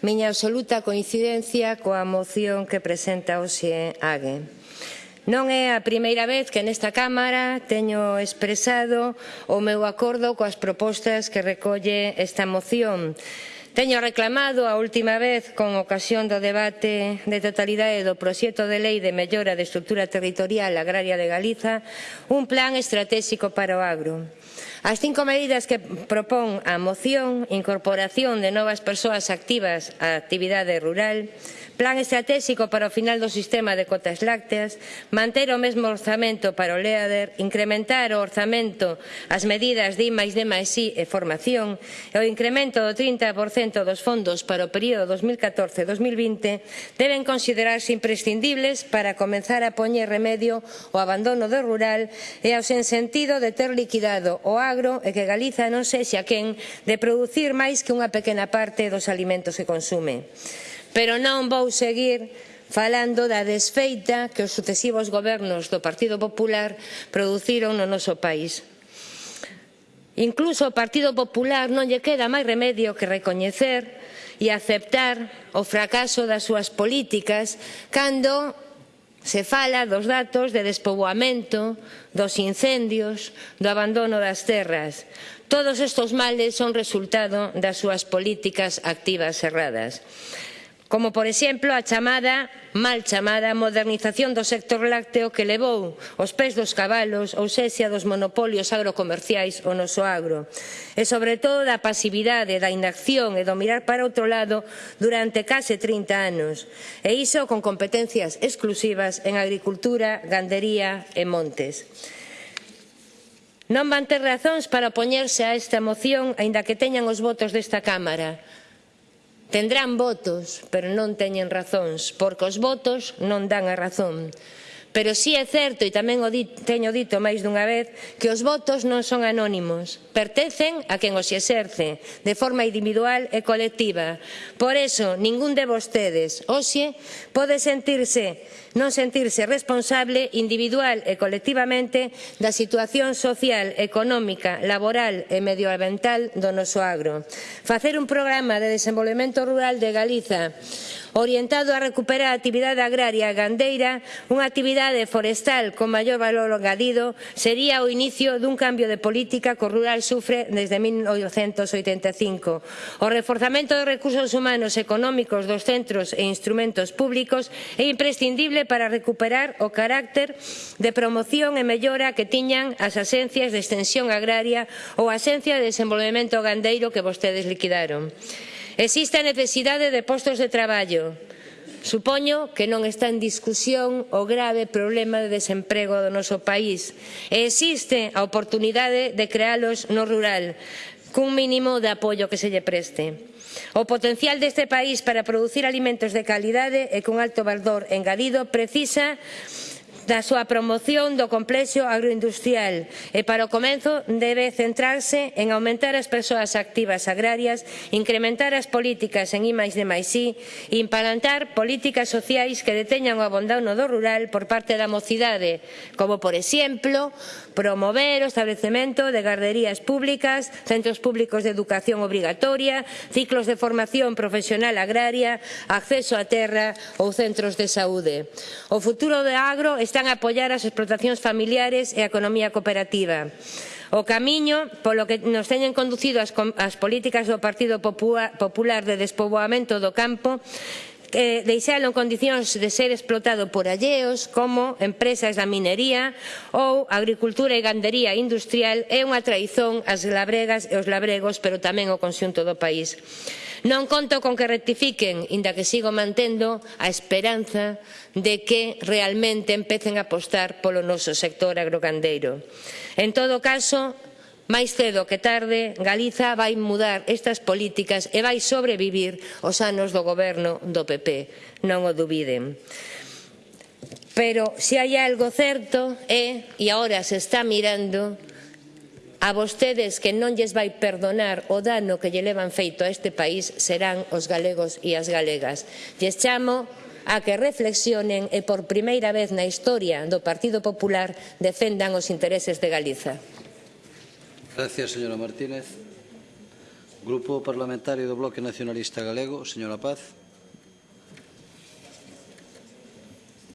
miña absoluta coincidencia coa moción que presenta hoxe Ague. Non é a primeira vez que nesta Cámara teño expresado o meu acordo coas propostas que recolle esta moción, Teño reclamado a última vez con ocasión do debate de totalidade do proxecto de lei de mellora de estrutura territorial agraria de Galiza un plan estratégico para o agro. As cinco medidas que propón a moción, incorporación de novas persoas activas á actividade rural, plan estratégico para o final do sistema de cotas lácteas, manter o mesmo orzamento para o LEADER, incrementar o orzamento as medidas de I+D+I e formación, e o incremento do 30% dos fondos para o período 2014-2020 deben considerarse imprescindibles para comenzar a poñer remedio ao abandono do rural e ao sen sentido de ter liquidado o agro e que Galiza non sexa quen de producir máis que unha pequena parte dos alimentos que consume. Pero non vou seguir falando da desfeita que os sucesivos gobernos do Partido Popular produciron no noso país. Incluso ao Partido Popular non lle queda máis remedio que recoñecer e aceptar o fracaso das súas políticas cando se fala dos datos de despoboamento, dos incendios, do abandono das terras. Todos estes males son resultado das súas políticas activas erradas como por exemplo a chamada, mal chamada, modernización do sector lácteo que levou os pés dos cabalos ou sesia dos monopolios agrocomerciais o noso agro e sobre todo da pasividade, da inacción e do mirar para outro lado durante case 30 anos e iso con competencias exclusivas en agricultura, gandería e montes. Non van ter razóns para opoñerse a esta moción aínda que teñan os votos desta Cámara Tendrán votos, pero non teñen razóns, porque os votos non dan a razón. Pero sí é certo, e tamén o di, teño dito máis dunha vez, que os votos non son anónimos, pertencen a quen os exerce, de forma individual e colectiva. Por iso, ningún de vostedes, hoxe, pode sentirse non sentirse responsable individual e colectivamente da situación social, económica, laboral e medioambiental do noso agro. Facer un programa de desenvolvemento rural de Galiza orientado a recuperar a actividade agraria gandeira, unha actividade actividade forestal con maior valor engadido sería o inicio dun cambio de política que o rural sufre desde 1985. O reforzamento dos recursos humanos e económicos dos centros e instrumentos públicos é imprescindible para recuperar o carácter de promoción e mellora que tiñan as axencias de extensión agraria ou a Axencia de Desenvolvemento Gandeiro que vostedes liquidaron. Existe a necesidade de postos de traballo, Supoño que non está en discusión o grave problema de desemprego do noso país e existe a oportunidade de crealos no rural cun mínimo de apoio que se lle preste. O potencial deste país para producir alimentos de calidade e con alto valor engadido precisa da súa promoción do complexo agroindustrial e para o comenzo debe centrarse en aumentar as persoas activas agrarias, incrementar as políticas en I de I e implantar políticas sociais que deteñan o abandono do rural por parte da mocidade, como por exemplo promover o establecemento de garderías públicas, centros públicos de educación obrigatoria, ciclos de formación profesional agraria, acceso á terra ou centros de saúde. O futuro do agro está están a apoiar as explotacións familiares e a economía cooperativa. O camiño polo que nos teñen conducido as, as políticas do Partido Popular de despoboamento do campo eh, deixalo en condicións de ser explotado por alleos como empresas da minería ou agricultura e gandería industrial é unha traizón ás labregas e os labregos pero tamén ao conxunto do país. Non conto con que rectifiquen, inda que sigo mantendo a esperanza de que realmente empecen a apostar polo noso sector agrogandeiro. En todo caso, Máis cedo que tarde, Galiza vai mudar estas políticas e vai sobrevivir os anos do goberno do PP, non o dubiden. Pero se hai algo certo é, e agora se está mirando, a vostedes que non lles vai perdonar o dano que lle levan feito a este país serán os galegos e as galegas. Lles chamo a que reflexionen e por primeira vez na historia do Partido Popular defendan os intereses de Galiza. Gracias, señora Martínez. Grupo Parlamentario do Bloque Nacionalista Galego, señora Paz.